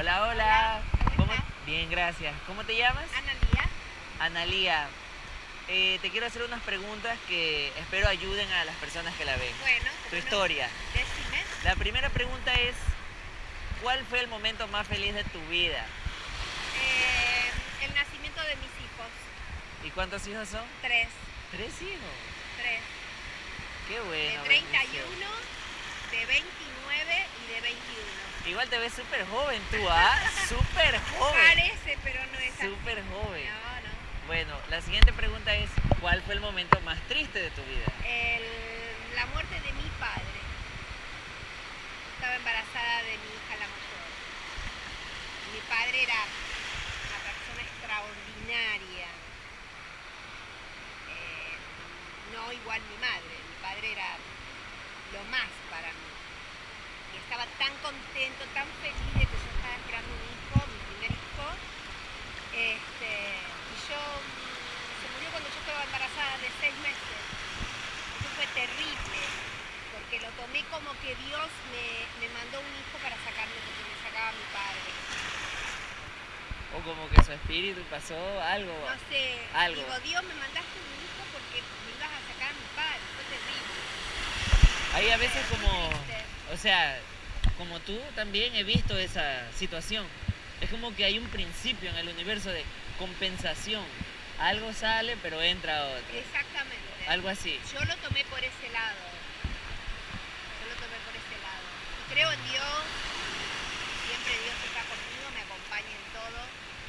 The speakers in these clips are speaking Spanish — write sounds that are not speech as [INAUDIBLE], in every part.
Hola, hola. Hola, ¿cómo. Bien, gracias. ¿Cómo te llamas? Analía. Analía. Eh, te quiero hacer unas preguntas que espero ayuden a las personas que la ven. Bueno, Tu historia. Decime. La primera pregunta es, ¿cuál fue el momento más feliz de tu vida? Eh, el nacimiento de mis hijos. ¿Y cuántos hijos son? Tres. Tres hijos. Tres. Qué De bueno. 31, bendición. De 29 y de 21. Igual te ves súper joven tú, ¿ah? [LAUGHS] Súper joven. Parece, pero no es así. Súper joven. No, no. Bueno, la siguiente pregunta es, ¿cuál fue el momento más triste de tu vida? El- la muerte de mi padre. Estaba embarazada de mi hija la mayor. Mi padre era una persona extraordinaria. Eh, no igual mi madre. Mi padre era lo más para mí. Y estaba tan contento, tan feliz de que yo estaba esperando un hijo, mi primer hijo. Este, y yo se murió cuando yo estaba embarazada de seis meses. Eso fue terrible, porque lo tomé como que Dios me, me mandó un hijo para sacarme lo que me sacaba mi padre. O como que su espíritu pasó algo. No sé, Algo. digo, Dios me mandaste un hijo porque me ibas a sacar a mi padre. Fue terrible. Hay a veces como, o sea, como tú también he visto esa situación. Es como que hay un principio en el universo de compensación. Algo sale, pero entra otro. Exactamente. Algo así. Yo lo tomé por ese lado. Yo lo tomé por ese lado. Y creo en Dios. Siempre Dios está conmigo, me acompaña en todo.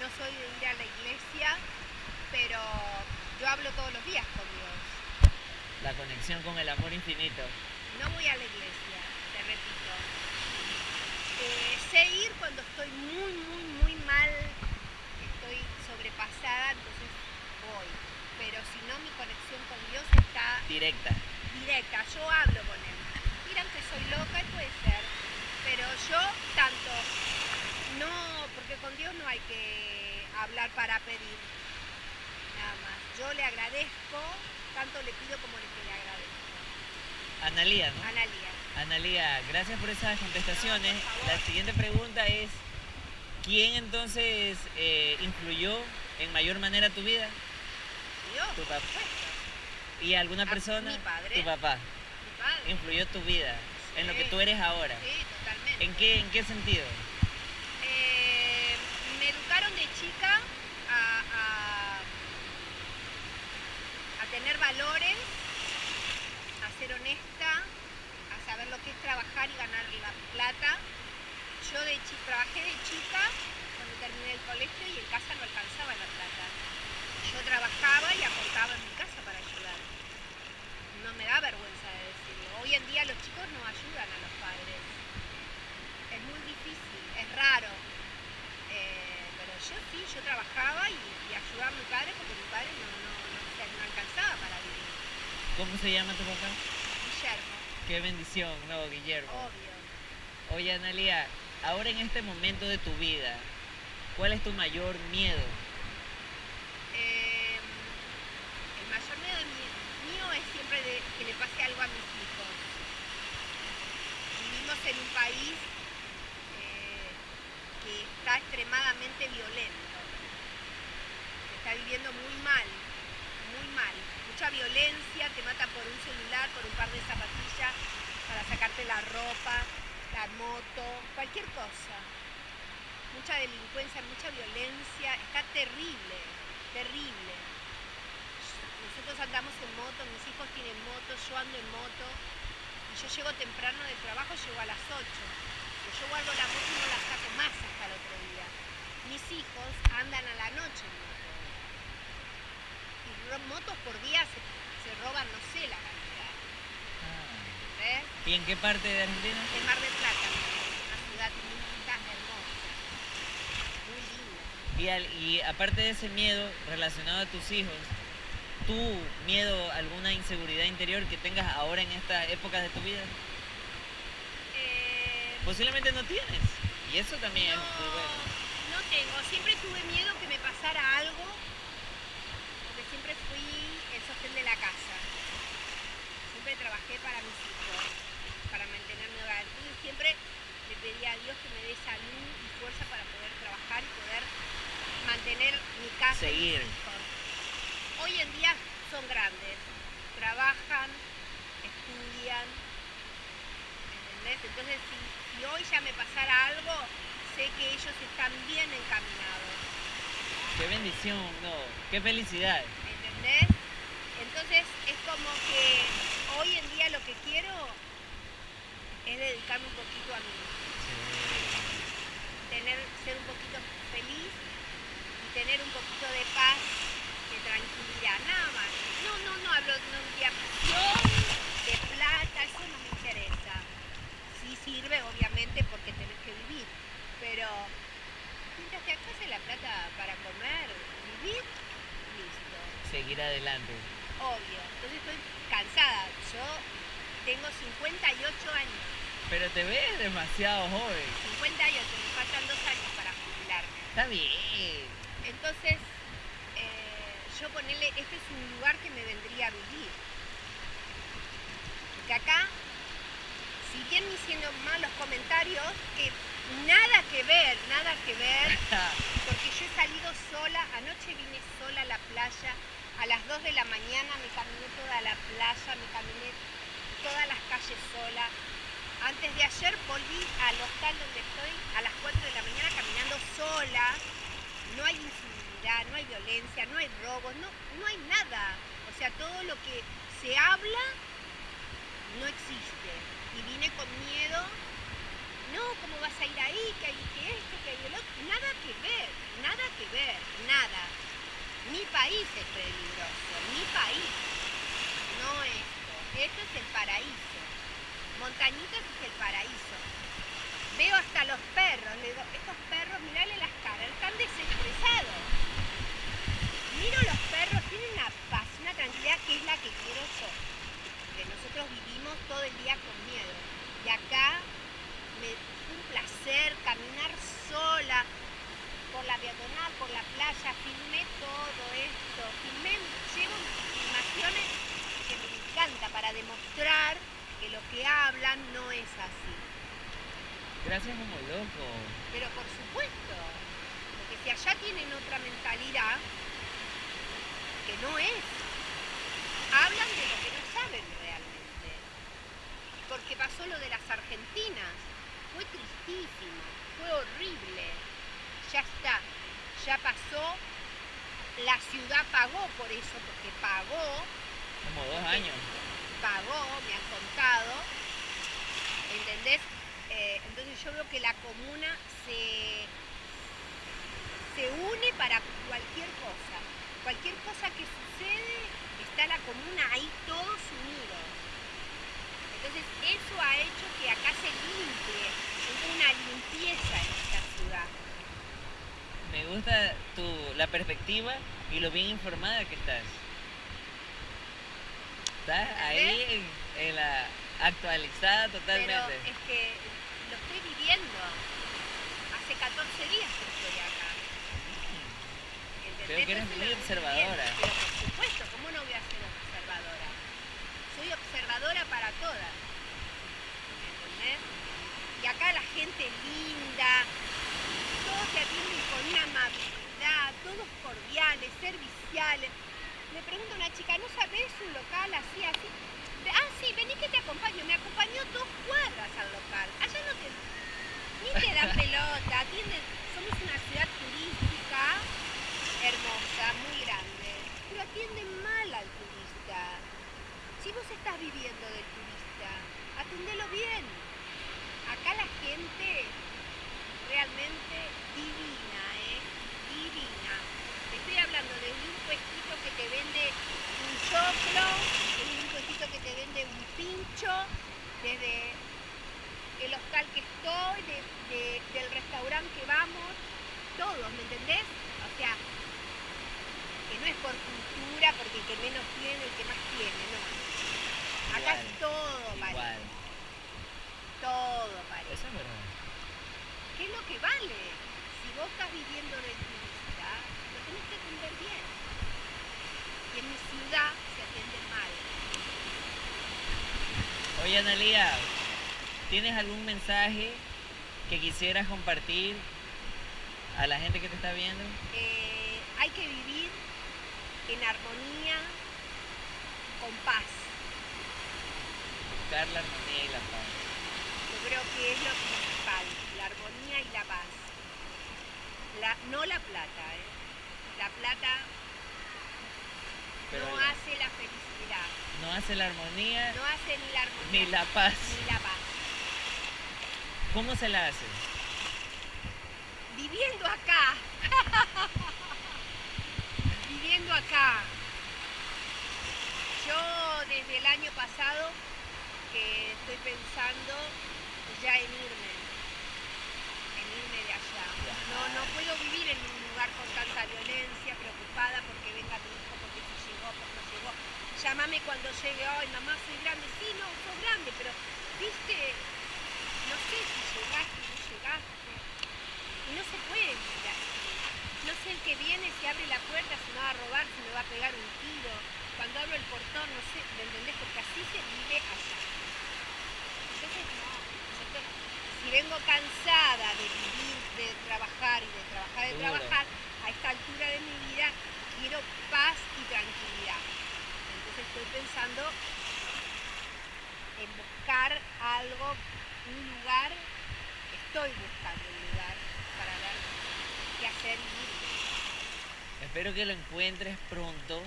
No soy de ir a la iglesia, pero yo hablo todos los días con Dios. La conexión con el amor infinito. No voy a la iglesia, te repito. Eh, sé ir cuando estoy muy, muy, muy mal, estoy sobrepasada, entonces voy. Pero si no, mi conexión con Dios está Directa. directa, yo hablo con él. Miran que soy loca y puede ser, pero yo tanto, no, porque con Dios no hay que hablar para pedir, nada más. Yo le agradezco, tanto le pido como le que le agradezco. Analía, ¿no? Analia, Analía, gracias por esas contestaciones. La siguiente pregunta es, ¿quién entonces eh, influyó en mayor manera tu vida? Dios, Tu papá. ¿Y alguna Ah, persona? mi padre. Tu papá. mi padre. Influyó tu vida, en lo que tú eres ahora. Sí, totalmente. ¿En qué, ¿En qué sentido? Eh, me educaron de chica a, a- a tener valores, a ser honesta, a saber lo que es trabajar y ganar la plata. Yo de trabajé de chica cuando terminé el colegio y en casa no alcanzaba la plata. Yo trabajaba y aportaba en mi casa para ayudar. No me da vergüenza de decirlo. Hoy en día los chicos no ayudan a los padres. Es muy difícil, es raro. Eh, pero yo sí, yo trabajaba y, ayudaba a mi padre porque mi padre no, no, no, no alcanzaba para vivir. ¿Cómo se llama tu papá? Qué bendición, no, Guillermo. obvio. Oye, Analia, ahora en este momento de tu vida, ¿cuál es tu mayor miedo? Eh, el mayor miedo de mi- mío es siempre de que le pase algo a mis hijos. Vivimos en un país eh, que está extremadamente violento. Está viviendo muy mal, muy mal. Mucha violencia, te mata por un celular, por un par de zapatillas, para sacarte la ropa, la moto, cualquier cosa. Mucha delincuencia, mucha violencia, está terrible, terrible. Nosotros andamos en moto, mis hijos tienen moto, yo ando en moto y yo llego temprano del trabajo, llego a las 8. Pero yo guardo la moto y no la saco más hasta el otro día. Mis hijos andan a la noche en moto. Motos por día se, se roban, no sé la cantidad. ¿Ves? ¿Y en qué parte de Argentina? En Mar del Plata, una ciudad linda, hermosa. Muy linda. Y, al- y aparte de ese miedo relacionado a tus hijos, ¿tú miedo a alguna inseguridad interior que tengas ahora en esta época de tu vida? Eh, Posiblemente no tienes. Y eso también es no, muy bueno. no tengo. Siempre tuve miedo que me pasara algo, el de la casa. Siempre trabajé para mis hijos, para mantener mi hogar. Entonces siempre le pedí a Dios que me dé salud y fuerza para poder trabajar y poder mantener mi casa. y mis Seguir. hijos. Hoy en día son grandes, trabajan, estudian, ¿entendés? Entonces si, si hoy ya me pasara algo, sé que ellos están bien encaminados. Qué bendición, no. Qué felicidad. ¿entendés? Entonces es como que hoy en día lo que quiero es dedicarme un poquito a mí, tener, ser un poquito feliz y tener un poquito de paz, de tranquilidad, nada más. No, no, no hablo no, de ambición, de plata, eso no me interesa. Sí sirve, obviamente, porque tenés que vivir, pero mientras te alcance la plata para comer, vivir, listo Seguir adelante. Obvio. Entonces estoy cansada. Yo tengo 58 años. Pero te ves demasiado joven. 58, me faltan dos años para jubilarme. Está bien. Entonces, eh, yo ponerle, este es un lugar que me vendría a vivir. Porque acá, si bien me hicieron malos comentarios, que nada que ver, nada que ver, [LAUGHS] porque yo he salido sola, anoche vine sola a la playa, a las 2 de la mañana me caminé toda la playa, me caminé todas las calles sola. Antes de ayer volví al hostal donde estoy a las 4 de la mañana caminando sola. No hay incivilidad, no hay violencia, no hay robos, no, no hay nada. O sea, todo lo que se habla no existe. Y vine con miedo. No, ¿cómo vas a ir ahí? Que hay que esto, que hay el otro. Nada que ver, nada que ver, nada. Mi país es peligroso, mi país. No esto. Esto es el paraíso. Montañitas es el paraíso. Veo hasta los perros, estos perros, mirale las caras, están desestresados. Miro los perros, tienen una paz, una tranquilidad que es la que quiero yo. Que nosotros vivimos todo el día con miedo. Y acá me fue un placer caminar sola por la peatonal, por la playa, filmé todo esto, filmé, llevo filmaciones que me encanta para demostrar que lo que hablan no es así. Gracias como loco. Pero por supuesto, porque si allá tienen otra mentalidad, que no es, hablan de lo que no saben realmente. Porque pasó lo de las argentinas, fue tristísimo, fue horrible, ya está, ya pasó, la ciudad pagó por eso, porque pagó, Como dos años. pagó, me han contado, ¿entendés? Eh, entonces yo veo que la comuna se, se une para cualquier cosa. Cualquier cosa que sucede, está la comuna ahí todos unidos. Entonces eso ha hecho que acá se limpie, hubo una limpieza en esta ciudad. Me gusta tu, la perspectiva y lo bien informada que estás. Estás ahí en, en la actualizada totalmente. Pero es que lo estoy viviendo. Hace 14 días que estoy acá. Creo que eres muy observadora. Pero por supuesto, ¿cómo no voy a ser observadora? Soy observadora para todas. ¿Entendés? Y acá la gente linda, todos te atienden con una amabilidad, todos cordiales, serviciales. Me pregunta una chica, ¿no sabes un local así, así? Ah, sí, vení que te acompaño. Me acompañó dos cuadras al local. Allá no te... Ni te dan pelota, atienden... Somos una ciudad turística hermosa, muy grande, pero atienden mal al turista. Si vos estás viviendo del turista, atendelo bien. Acá la gente realmente divina, ¿eh? Divina. Te estoy hablando de un puestito que te vende un choclo, de un puestito que te vende un pincho, desde el hostal que estoy, de- de- del restaurante que vamos, todos, ¿me entendés? O sea, que no es por cultura, porque el que menos tiene, el que más tiene, no. Acá Igual, es todo Igual. todo parejo. Eso es verdad. ¿Qué es lo que vale? Si vos estás viviendo del turista, lo tenés que atender bien. Y en mi ciudad se atiende mal. Oye, Analia, ¿tienes algún mensaje que quisieras compartir a la gente que te está viendo? Eh, hay que vivir en armonía, con paz. Buscar la armonía y la paz. Yo creo que es lo principal, la armonía y la paz. La, no la plata, ¿eh? La plata Pero no la- hace la felicidad, no hace la armonía no hace ni la armonía ni la paz. ni la paz. ¿Cómo se la hace? Viviendo acá, [LAUGHS] viviendo acá. Yo desde el año pasado que estoy pensando ya en irme, en irme de allá. No, no puedo vivir en un lugar con tanta violencia, preocupada porque venga mi hijo, porque si llegó, porque no llegó. Llámame cuando llegue, ay mamá, soy grande. Sí, no, sos grande, pero viste, no sé si llegaste no llegaste. Y no se puede así. No sé el que viene, si abre la puerta, si me va a robar, si me va a pegar un tiro. Cuando abro el portón, no sé, ¿me entendés? Porque así se vive allá. Entonces, no. Entonces, si vengo cansada de vivir, de trabajar y de trabajar, de trabajar, a esta altura de mi vida quiero paz y tranquilidad. Estoy pensando en buscar algo, un lugar, estoy buscando un lugar para ver qué hacer y. Espero que lo encuentres pronto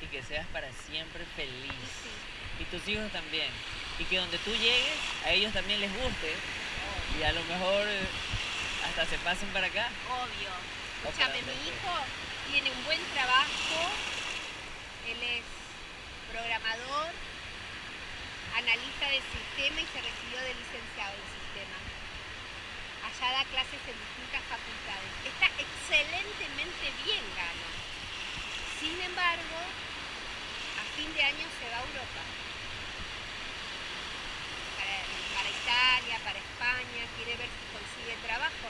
y que seas para siempre feliz. sí, Y tus hijos también. Y que donde tú llegues, a ellos también les guste. obvio. Y a lo mejor eh, hasta se pasen para acá. Obvio. Escúchame, mi hijo tiene un buen trabajo. Él es programador, analista de sistema y se recibió de licenciado en sistema. Allá da clases en distintas facultades. Está excelentemente bien, gana. Sin embargo, a fin de año se va a Europa. Para, para Italia, para España, quiere ver si consigue trabajo.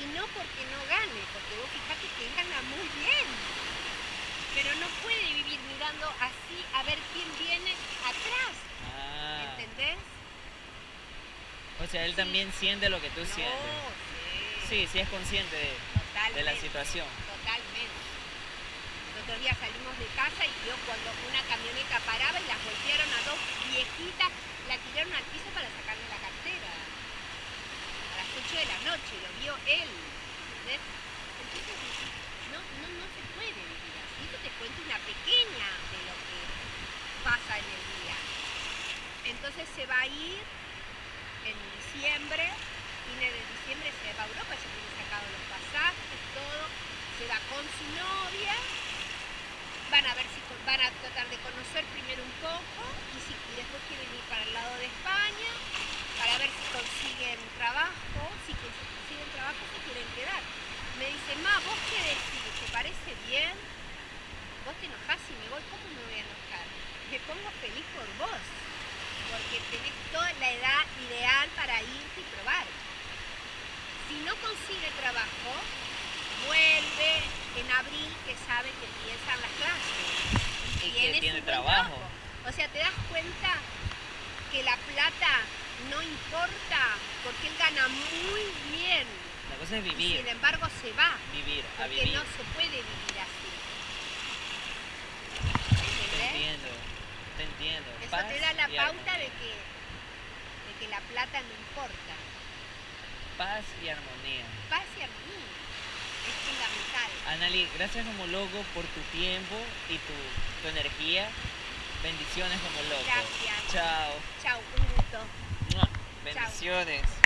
Y no porque no gane, porque vos fijate que gana muy bien. Pero no puede vivir mirando así a ver quién viene atrás. Ah. ¿Entendés? O sea, él Sí. también siente lo que tú no, sientes. sí. Sí, sí es consciente de, la situación. Totalmente. El otro día salimos de casa y vio cuando una camioneta paraba y las golpearon a dos viejitas, la tiraron al piso para sacarle la cartera. A las 8 de la noche, lo vio él. ¿entendés? Entonces, no, no, no se puede vivir te cuento una pequeña de lo que pasa en el día. Entonces se va a ir en diciembre, fines de diciembre se va a Europa, ya tiene sacado los pasajes, todo, se va con su novia, van a ver si van a tratar de conocer primero un poco y, si, después quieren ir para el lado de España para ver si consiguen trabajo, si consiguen trabajo se quieren quedar. Me dice, ma, ¿vos qué decís? ¿Te parece bien? Vos te enojás y me voy, ¿cómo me voy a enojar? Me pongo feliz por vos, porque tenés toda la edad ideal para irte y probar. Si no consigue trabajo, vuelve en abril que sabe que empiezan las clases. Y que tiene buen trabajo. O sea, te das cuenta que la plata no importa porque él gana muy bien. La cosa es Y vivir, sin embargo se va. vivir, a Porque vivir. no se puede vivir así. Te ¿Entendés? entiendo, te entiendo. Eso Paz te da la pauta de que, de que la plata no importa. Paz y armonía. Paz y armonía es fundamental. Anali, gracias como loco por tu tiempo y tu, tu energía. Bendiciones como loco. Gracias. Chao. Chau, un gusto. Bendiciones.